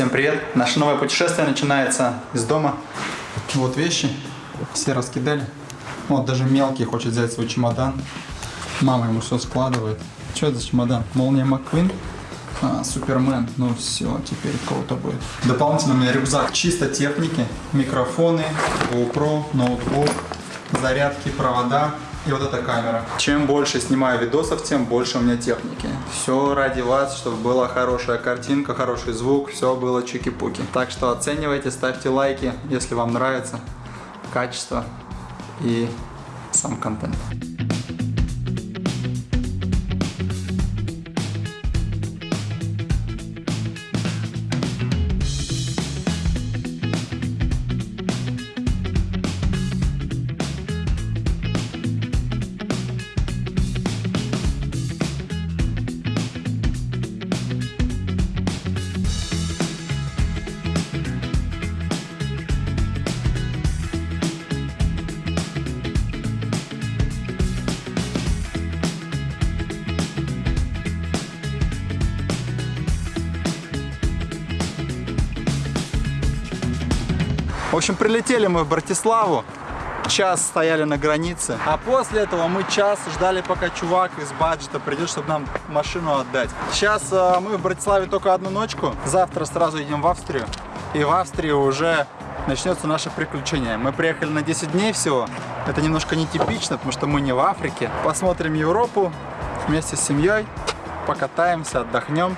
Всем привет! Наше новое путешествие начинается из дома. Вот вещи, все раскидали. Вот даже мелкий хочет взять свой чемодан. Мама ему все складывает. Что это за чемодан? Молния Макквин? А, Супермен. Ну все, теперь круто будет. Дополнительно у меня рюкзак чисто техники. Микрофоны, GoPro, ноутбук, зарядки, провода. И вот эта камера. Чем больше снимаю видосов, тем больше у меня техники. Все ради вас, чтобы была хорошая картинка, хороший звук, все было чики-пуки. Так что оценивайте, ставьте лайки, если вам нравится качество и сам контент. Общем, прилетели мы в Братиславу, час стояли на границе, а после этого мы час ждали, пока чувак из баджета придет, чтобы нам машину отдать. Сейчас э, мы в Братиславе только одну ночку, завтра сразу едем в Австрию, и в Австрии уже начнется наше приключение. Мы приехали на 10 дней всего, это немножко нетипично, потому что мы не в Африке. Посмотрим Европу вместе с семьей, покатаемся, отдохнем.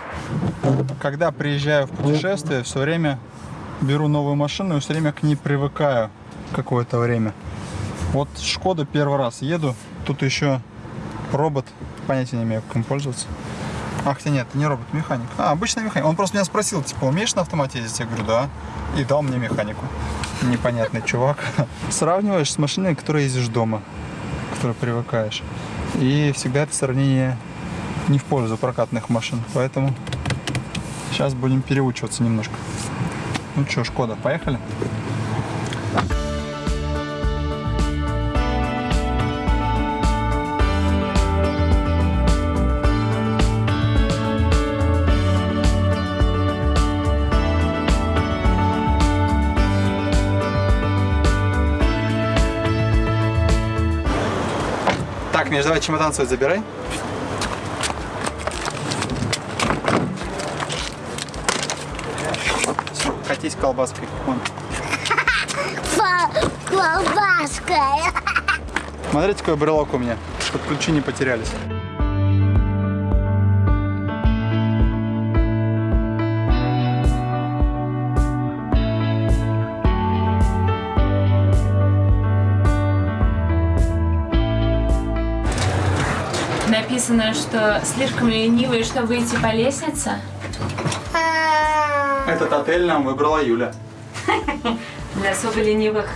Когда приезжаю в путешествие, все время беру новую машину и все время к ней привыкаю какое-то время. Вот Шкода первый раз еду, тут еще робот, понятия не имею, как им пользоваться. Ах, хотя нет, не робот, механик. А, обычный механик. Он просто меня спросил, типа, умеешь на автомате ездить? Я говорю, да. И дал мне механику. Непонятный чувак. Сравниваешь с машиной, которой ездишь дома, которой привыкаешь. И всегда это сравнение не в пользу прокатных машин. Поэтому сейчас будем переучиваться немножко. Ну что, Шкода, поехали? Так, Миш, давай чемодан свой забирай. Колбаской. Вон. Колбаска. Смотрите, какой брелок у меня, чтобы ключи не потерялись. Написано, что слишком ленивый, чтобы выйти по лестнице. Этот отель нам выбрала Юля. Для особо ленивых.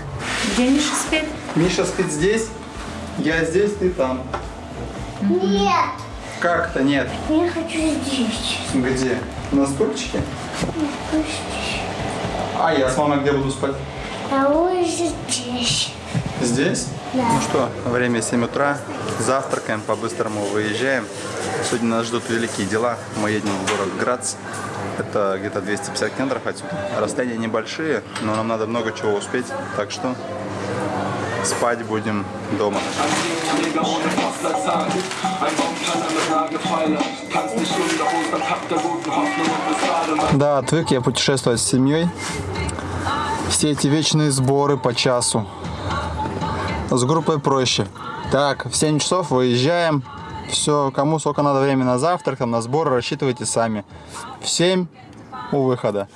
Где Миша спит? Миша спит здесь, я здесь, ты там. Нет, Как-то нет. я хочу здесь. Где? На стульчике? А я с мамой где буду спать? А вы здесь. Здесь? Да. Ну что, время 7 утра, завтракаем, по-быстрому выезжаем. Сегодня нас ждут великие дела. Мы едем в город Грац. Это где-то 250 километров отсюда. Расстояния небольшие, но нам надо много чего успеть. Так что спать будем дома. Да, отвык я путешествовать с семьей. Все эти вечные сборы по часу. С группой проще. Так, в 7 часов выезжаем. Все, кому сколько надо времени на завтрак, там, на сборы, рассчитывайте сами. В 7 у выхода.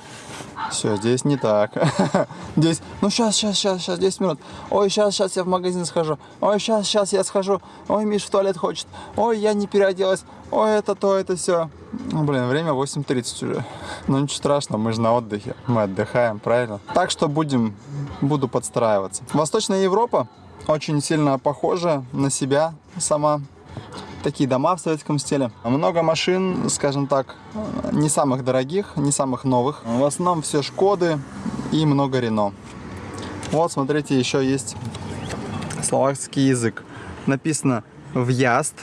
Все, здесь не так. Здесь, ну сейчас, сейчас, сейчас, сейчас, 10 минут. Ой, сейчас, сейчас я в магазин схожу. Ой, сейчас, сейчас я схожу. Ой, Миш в туалет хочет. Ой, я не переоделась. Ой, это то, это все. Ну, блин, время 8.30 уже. Ну, ничего страшного, мы же на отдыхе. Мы отдыхаем, правильно? Так что будем, буду подстраиваться. Восточная Европа очень сильно похожа на себя сама. Такие дома в советском стиле. Много машин, скажем так, не самых дорогих, не самых новых. В основном все Шкоды и много Рено. Вот, смотрите, еще есть словацкий язык. Написано «В'язд».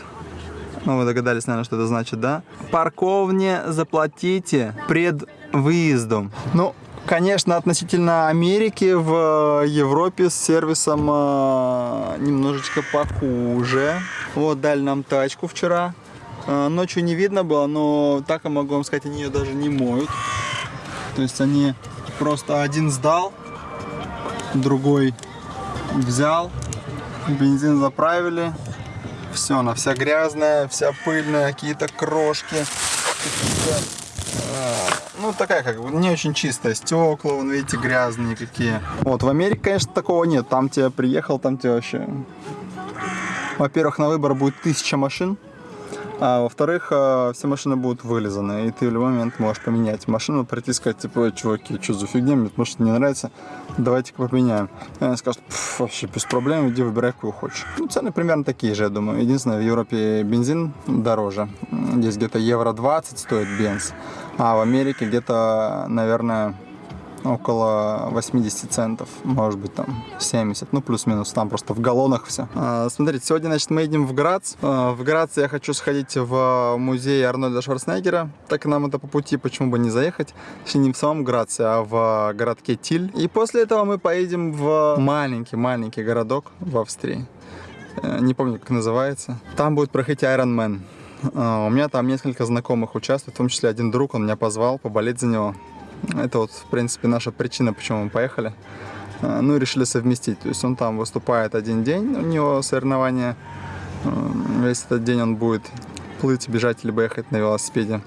Ну, вы догадались, наверное, что это значит, да? Парковне заплатите пред выездом. Ну, конечно, относительно Америки в Европе с сервисом э, немножечко похуже. Вот дали нам тачку вчера. Э, Ночью не видно было, но так я могу вам сказать, они ее даже не моют. То есть они просто один сдал, другой взял, бензин заправили. Все, она вся грязная, вся пыльная, какие-то крошки. какие-то, а, Ну, такая как бы не очень чистая. Стекла, вон, видите, грязные какие. Вот, в Америке, конечно, такого нет. Там тебе приехал, там тебе вообще... Во-первых, на выбор будет тысяча машин. А во-вторых, э, все машины будут вылизаны, и ты в любой момент можешь поменять машину, прийти и сказать, типа, «Эй, чуваки, что за фигня, мне может не нравится, давайте-ка поменяем. И они скажут, «Пф, вообще без проблем, иди выбирай, какую хочешь. Ну, цены примерно такие же, я думаю. Единственное, в Европе бензин дороже. Здесь где-то евро 20 стоит бенз, а в Америке где-то, наверное, около 80 центов, может быть там 70, ну плюс-минус, там просто в галлонах все. смотрите, сегодня, значит, мы едем в Грац. А, в Граце я хочу сходить в музей Арнольда Шварценеггера, так и нам это по пути, почему бы не заехать, точнее не в самом Граце, а в городке Тиль. И после этого мы поедем в маленький-маленький городок в Австрии. Э, Не помню, как называется. Там будет проходить Iron Man. А, У меня там несколько знакомых участвует, в том числе один друг, он меня позвал поболеть за него. Это вот, в принципе, наша причина, почему мы поехали. А, Ну и решили совместить. То есть он там выступает один день, у него соревнования. М, Весь этот день он будет плыть, бежать, либо ехать на велосипеде.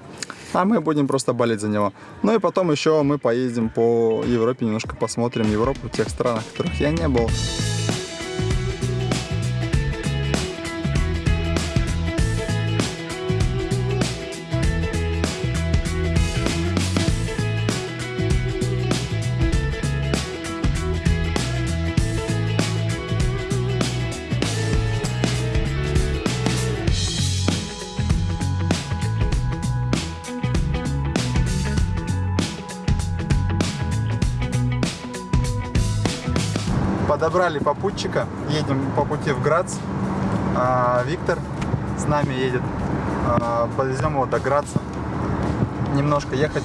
А мы будем просто болеть за него. Ну и потом еще мы поездим по Европе, немножко посмотрим Европу, в тех странах, в которых я не был. Подобрали попутчика, едем по пути в Грац. А, Виктор с нами едет. А, Подвезем его до Граца. Немножко ехать,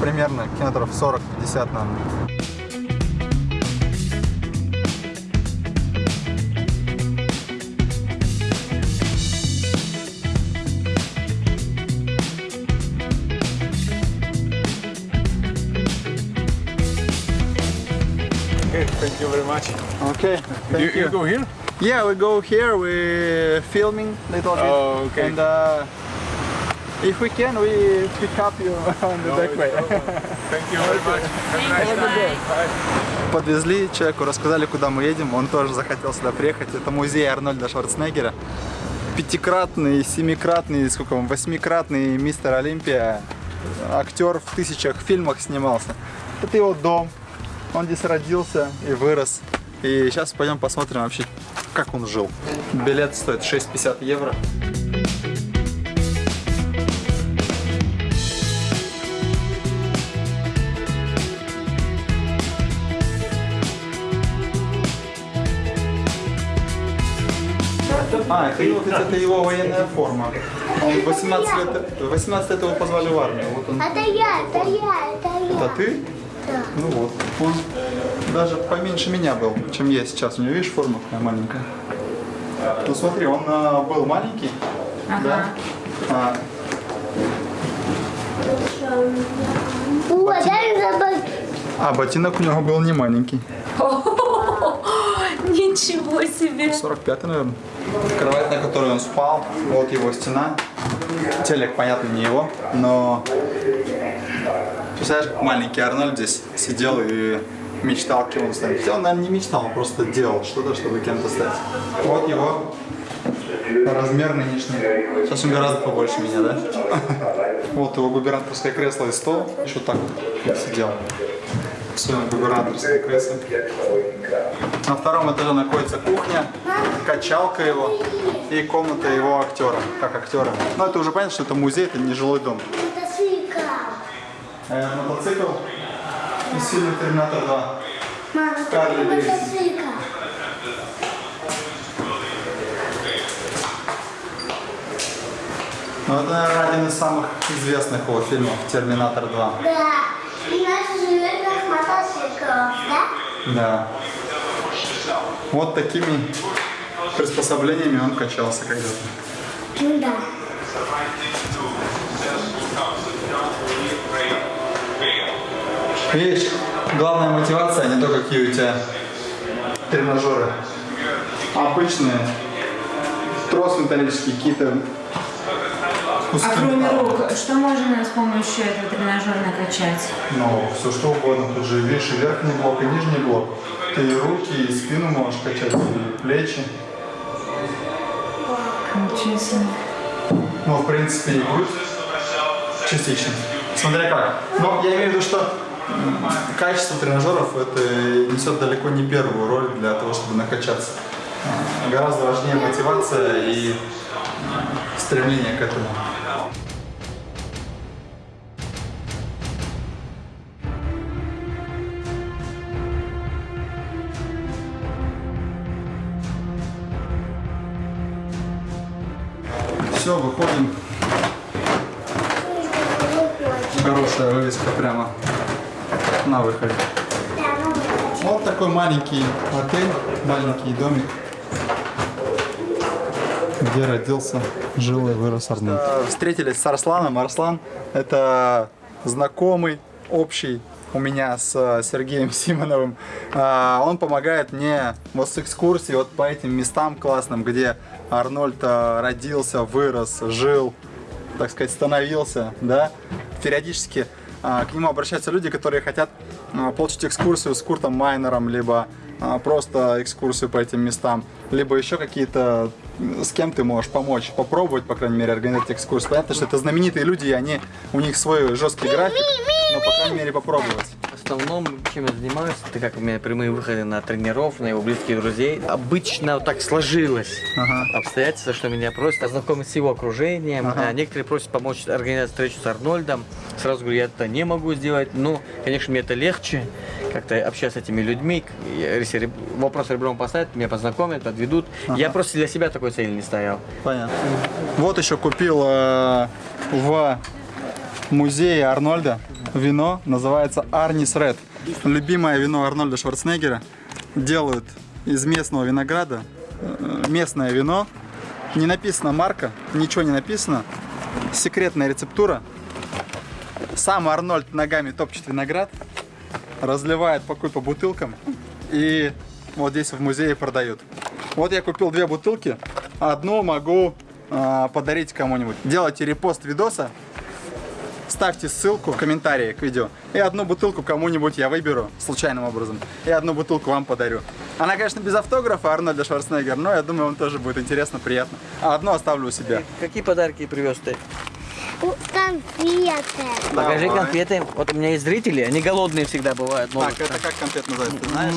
примерно километров 40-50, наверное. Okay, thank you very much. Okay, thank You, you go here? Yeah, we go here, we filming little bit. Oh, okay. And uh, if we can, we pick up you on the No, back way. Thank you very much. Have a nice day. Bye. Подвезли человеку, рассказали, куда мы едем. Он тоже захотел сюда приехать. Это музей Арнольда Шварценеггера. Пятикратный, семикратный, сколько он, восьмикратный мистер Олимпия. Актер в тысячах фильмах снимался. Это его дом. Он здесь родился и вырос. И сейчас пойдем посмотрим вообще, как он жил. Билет стоит 6,50 евро. А, это, его- это его военная форма. Он 18 лет, 18 лет его позвали в армию. Вот он. Это я, это я, это я. Это ты? Да. Ну вот. Он даже поменьше меня был, чем я сейчас. У него, видишь, форма какая маленькая. Ну смотри, он а, был маленький. Да? А, забыть. а ботинок у него был не маленький. Ничего себе! 45 наверное. Кровать, на которой он спал, вот его стена. Телек, понятно, не его, но... Представляешь, маленький Арнольд здесь сидел и мечтал, кем он станет. Он, наверное, не мечтал, он просто делал что-то, чтобы кем-то стать. Вот его размер нынешний. Сейчас он гораздо побольше меня, да? Вот его губернаторское кресло и стол. Еще так сидел. В своем кресле. На втором этаже находится кухня, качалка его и комната его актера, как актера. Но это уже понятно, что это музей, это не жилой дом. Э, мотоцикл из фильма «Терминатор 2». Мама, Карли мотоцикл. Ну, это, один из самых известных его фильмов «Терминатор 2». Да. Иначе живет как мотоциклов, да? Да. Вот такими приспособлениями он качался когда-то. Ну да. Видишь, главная мотивация не то, какие у тебя тренажеры. Обычные. Трос металлический, какие-то А куски кроме металла. рук, что можно с помощью этого тренажера накачать? Ну, все что угодно. Тут же видишь, и верхний блок, и нижний блок. Ты и руки, и спину можешь качать, и плечи. Себе. Ну, в принципе, и грудь частично. Смотря как. Но я имею в виду, что качество тренажеров это несет далеко не первую роль для того, чтобы накачаться. Гораздо важнее мотивация и стремление к этому. На выходе. Да, ну вот. Вот такой маленький отель, маленький домик, где родился, жил и вырос Арнольд. Встретились с Арсланом. Арслан – это знакомый, общий у меня с э, Сергеем Симоновым. А, Он помогает мне вот с экскурсией вот по этим местам классным, где Арнольд э, родился, вырос, жил, так сказать, становился, да, периодически к нему обращаются люди, которые хотят а, получить экскурсию с Куртом Майнером, либо а, просто экскурсию по этим местам, либо еще какие-то, с кем ты можешь помочь, попробовать, по крайней мере, организовать экскурсию. Понятно, что это знаменитые люди, и они, у них свой жесткий график, но, по крайней мере, попробовать. В основном, чем я занимаюсь, это как у меня прямые выходы на тренеров, на его близких друзей. Обычно вот так сложилось Ага. обстоятельства, что меня просят ознакомить с его окружением. Ага. А Некоторые просят помочь организовать встречу с Арнольдом. Сразу говорю, я это не могу сделать. Но, конечно, мне это легче, как-то общаться с этими людьми. Если вопрос ребром поставят, меня познакомят, подведут. Я просто для себя такой цели не стоял. Понятно. Вот еще купил э, в музее Арнольда вино, называется Арнис Ред. Любимое вино Арнольда Шварценеггера. Делают из местного винограда э, местное вино. Не написана марка, ничего не написано. Секретная рецептура. Сам Арнольд ногами топчет виноград, разливает по по бутылкам и вот здесь в музее продают. Вот я купил две бутылки, одну могу а, подарить кому-нибудь. Делайте репост видоса, ставьте ссылку в комментарии к видео, и одну бутылку кому-нибудь я выберу случайным образом, и одну бутылку вам подарю. Она, конечно, без автографа Арнольда Шварценеггера, но я думаю, вам тоже будет интересно, приятно. А одну оставлю у себя. Какие подарки привез ты? Конфеты. Покажи Давай. конфеты. Вот у меня есть зрители, они голодные всегда бывают. Так, это как конфет называется, ты знаешь?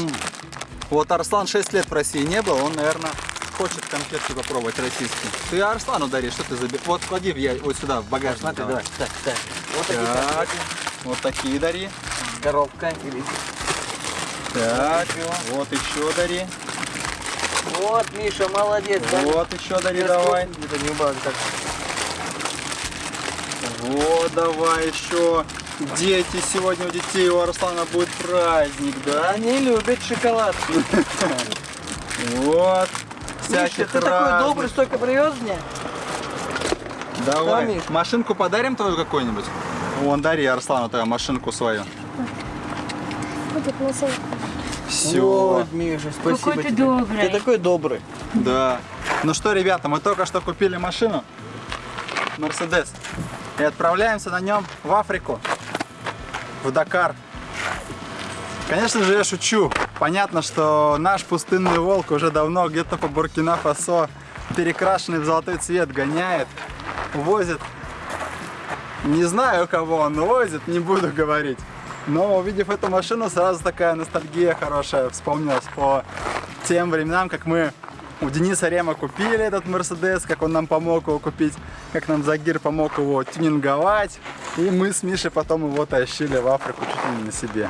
Вот Арслан 6 лет в России не был, он, наверное, хочет конфетки попробовать российские. Ты Арслану дари, что ты забил? Вот клади в я... вот сюда, в багажник. Смотри, давай. давай. Так, так. Вот такие конфеты. вот такие дари. Коробка. Так, вот еще дари. Вот, Миша, молодец. да? Вот еще дари Сейчас давай. Это не так. Вот давай еще. Дети, сегодня у детей у Арслана будет праздник, да? Они любят шоколад. Вот. Миша, ты такой добрый, столько привез мне. Давай. Машинку подарим твою какую-нибудь? Вон, дари Арслану твою машинку свою. Все. Вот, Миша, спасибо Какой ты тебе. добрый. Ты такой добрый. Да. Ну что, ребята, мы только что купили машину. Мерседес. И отправляемся на нем в Африку. В Дакар. Конечно же, я шучу. Понятно, что наш пустынный волк уже давно где-то по Буркина-Фасо перекрашенный в золотой цвет гоняет, возит. Не знаю, кого он возит, не буду говорить. Но увидев эту машину, сразу такая ностальгия хорошая вспомнилась по тем временам, как мы у Дениса Рема купили этот Мерседес, как он нам помог его купить, как нам Загир помог его тюнинговать. И мы с Мишей потом его тащили в Африку чуть ли не на себе.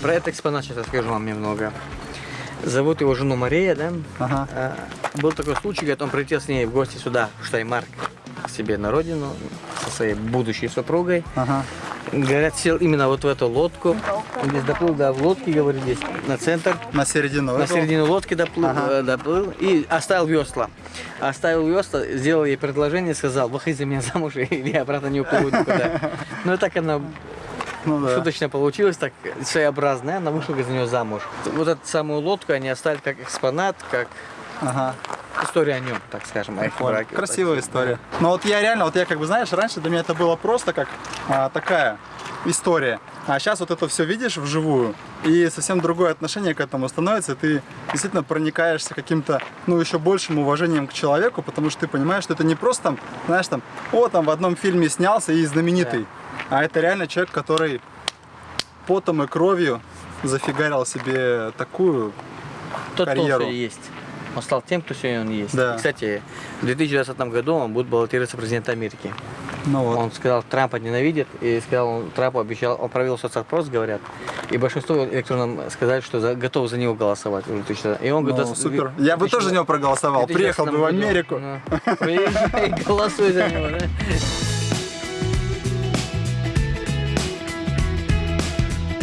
Про этот экспонат сейчас расскажу вам немного. Зовут его жену Мария, да? Ага. А, Был такой случай, когда он прилетел с ней в гости сюда, в Штаймарк, к себе на родину, со своей будущей супругой. Ага. Говорят, сел именно вот в эту лодку. Он здесь доплыл, да, в лодке, говорит, здесь на центр. На середину. На середину лодки доплыл, Ага. э, доплыл и оставил весла. Оставил весла, сделал ей предложение, сказал, выходи за меня замуж, или я обратно не уплыву никуда. Ну, так она Ну да. шуточно получилось, так своеобразная, она вышла за нее замуж. Вот эту самую лодку они оставили как экспонат, как Ага. история о нем, так скажем, о их браке. Красивая история. Но вот я реально, вот я как бы, знаешь, раньше для меня это было просто как а, такая история. А сейчас вот это все видишь вживую, и совсем другое отношение к этому становится. Ты действительно проникаешься каким-то, ну, еще большим уважением к человеку, потому что ты понимаешь, что это не просто там, знаешь, там, о, там в одном фильме снялся и знаменитый. А это реально человек, который потом и кровью зафигарил себе такую Тот, карьеру. есть. Он стал тем, кто сегодня он есть. Да. И, кстати, в 2020 году он будет баллотироваться в президента Америки. ну вот. Он сказал, Трампа ненавидит, и сказал, он Трампу обещал, он провел соцопрос, говорят, и большинство электронным сказали, что за, готовы за него голосовать. И он Ну, готов- супер. Я бы тоже за него проголосовал. 2020 Приехал бы в. Америку. Ну, Приезжай, голосуй за него, да?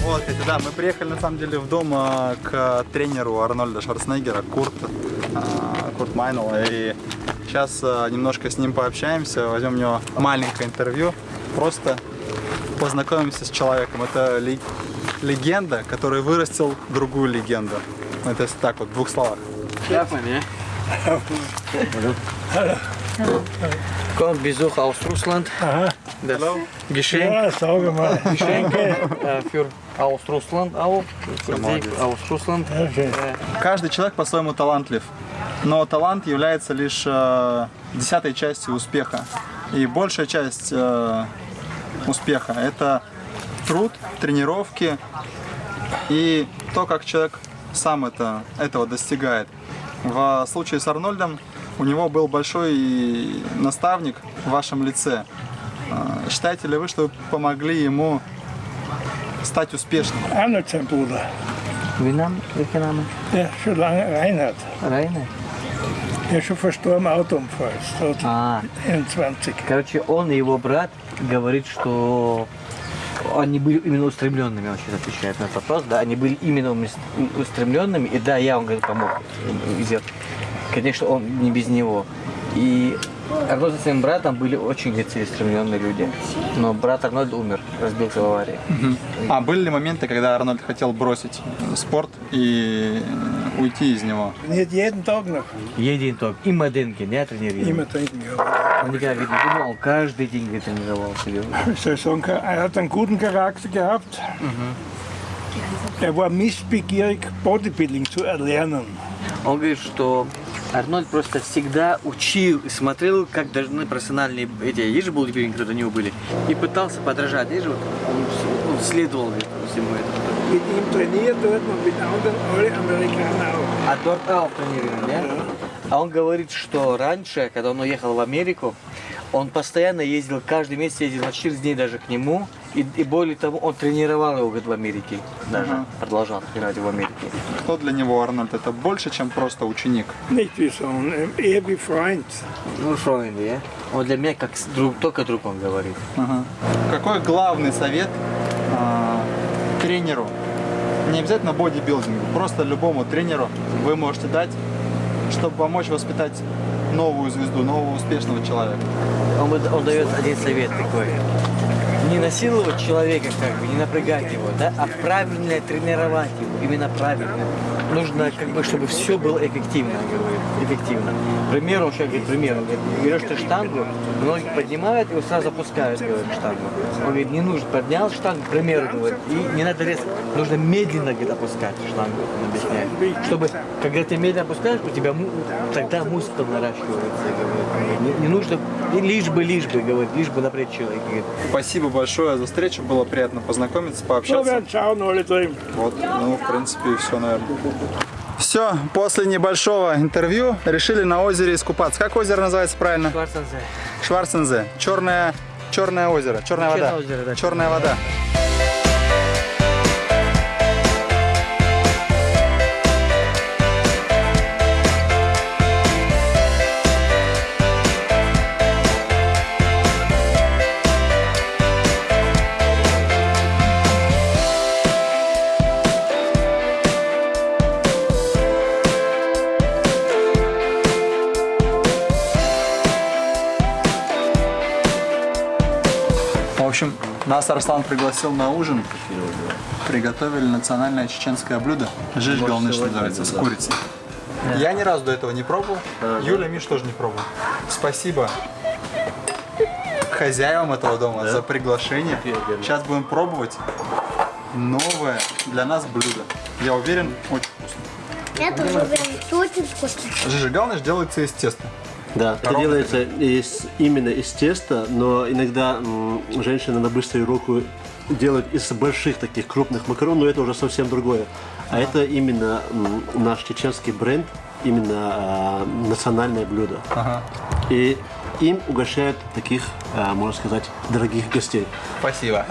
Вот, кстати, да, мы приехали на самом деле в дом а, к тренеру Арнольда Шварценеггера, Курт, а, Курт Майнел. И сейчас а, немножко с ним пообщаемся, возьмем у него маленькое интервью, просто познакомимся с человеком. Это ле- легенда, который вырастил другую легенду. Это если так вот, в двух словах. Ja? Kommt Besuch aus Russland. Das Geschenk. Geschenke äh, für aus Russland auch. Für Sie aus Russland. Okay. Каждый человек по-своему талантлив, но талант является лишь э, десятой частью успеха. И большая часть э, успеха – это труд, тренировки и то, как человек сам это, этого достигает. В случае с Арнольдом у него был большой наставник в вашем лице. Э, Считаете ли вы, что вы помогли ему стать успешным? Sein Bruder, Wie Name? Welcher Name? der schon lange Reinhard, Rainer. der ist schon verstorben, Autounfall, ist А, 21. короче, он и его брат говорит, что они были именно устремленными, он сейчас отвечает на этот вопрос, да, они были именно устремленными, и да, я, он говорит, помог. Конечно, он не без него. И Арнольд со своим братом были очень говорит, целеустремленные люди. Но брат Арнольд умер, разбился в аварии. А были ли моменты, когда Арнольд хотел бросить спорт и уйти из него? Jeden Tag noch, Един ток. Има деньги, не тренировал. trinken. Ja. Он никогда видно не думал, каждый день тренировался. Sagen, er hat einen guten Charakter gehabt. Er war missbegierig, Bodybuilding zu erlernen. Он говорит, что Арнольд просто всегда учил и смотрел, как должны профессиональные эти, же бодибилдинги, которые у него были, и пытался подражать. Же, вот, он, он следовал говорит, всему этому. Mit ihm trainiert dort und mit anderen, alle Amerikaner auch. А Торт Ау тренировал, да? А он говорит, что раньше, когда он уехал в Америку, он постоянно ездил, каждый месяц ездил на 4 дней даже к нему. И, и более того, он тренировал его говорит, в Америке. Даже продолжал тренировать его в Америке. Кто для него Арнольд? Это больше, чем просто ученик. Eher wie Freund. Ну, что он, да? Он для меня как друг, только друг, он говорит. Ага. Какой главный совет а, тренеру? Не обязательно бодибилдингу, просто любому тренеру вы можете дать, чтобы помочь воспитать новую звезду, нового успешного человека. Он, он дает один совет такой. Не насиловать человека, как бы, не напрягать его, да, а правильно тренировать его, именно правильно. Нужно, как бы, чтобы все было эффективно, говорит, эффективно. К примеру, он сейчас говорит, пример, берешь ты штангу, многие поднимают и сразу опускают, говорит, штангу. Он говорит, не нужно, поднял штангу, к примеру, говорит, и не надо резко, нужно медленно, говорит, опускать штангу, он объясняет. Чтобы, когда ты медленно опускаешь, у тебя тогда мускул наращивается, говорит. Не, не нужно, лишь бы, лишь бы, говорит, лишь бы напрячь человека, говорит. Спасибо большое за встречу, было приятно познакомиться, пообщаться. alle drin. Вот, ну, в принципе, и все, наверное. Все, после небольшого интервью решили на озере искупаться. Как озеро называется правильно? Шварцензе. Шварцензе. Черное, черное озеро. Черная Черное вода. озеро, да. Черная вода. В нас Арслан пригласил на ужин. Приготовили национальное чеченское блюдо. Жиж галныш называется, с курицей. Я ни разу до этого не пробовал. Юля, Миш тоже не пробовал. Спасибо хозяевам этого дома за приглашение. Сейчас будем пробовать новое для нас блюдо. Я уверен, очень вкусно. Я тоже уверен, что очень вкусно. Жижи галныш делается из теста. Да, это Коровка. делается из, именно из теста, но иногда м, женщины на быструю руку делают из больших таких крупных макарон, но это уже совсем другое. А это именно м, наш чеченский бренд, именно а, национальное блюдо. Ага. И им угощают таких, а, можно сказать, дорогих гостей. Спасибо.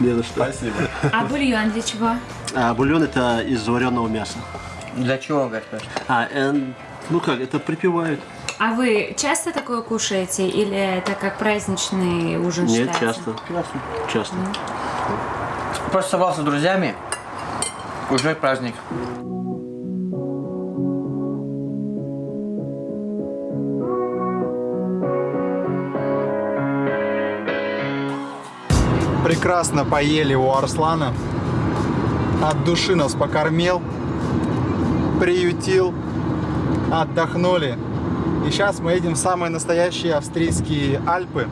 Не за что. Спасибо. А бульон для чего? А бульон это из вареного мяса. Для чего, Гаспар? А, э, ну как, это припевают. А вы часто такое кушаете или это как праздничный ужин Нет, считается? часто. Часто. Просто собрался с друзьями. Уже праздник. Прекрасно поели у Арслана. От души нас покормил, приютил, отдохнули. И сейчас мы едем в самые настоящие австрийские Альпы.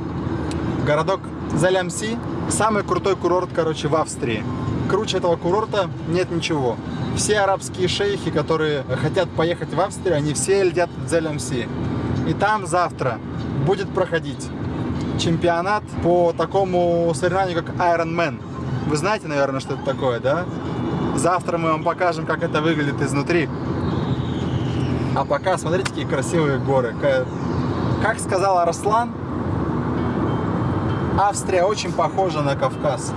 Городок Залямси. Самый крутой курорт, короче, в Австрии. Круче этого курорта нет ничего. Все арабские шейхи, которые хотят поехать в Австрию, они все летят в Залямси. И там завтра будет проходить чемпионат по такому соревнованию, как Ironman. Вы знаете, наверное, что это такое, да? Завтра мы вам покажем, как это выглядит изнутри. А пока смотрите, какие красивые горы. Ка- Как сказал Арслан, Австрия очень похожа на Кавказ.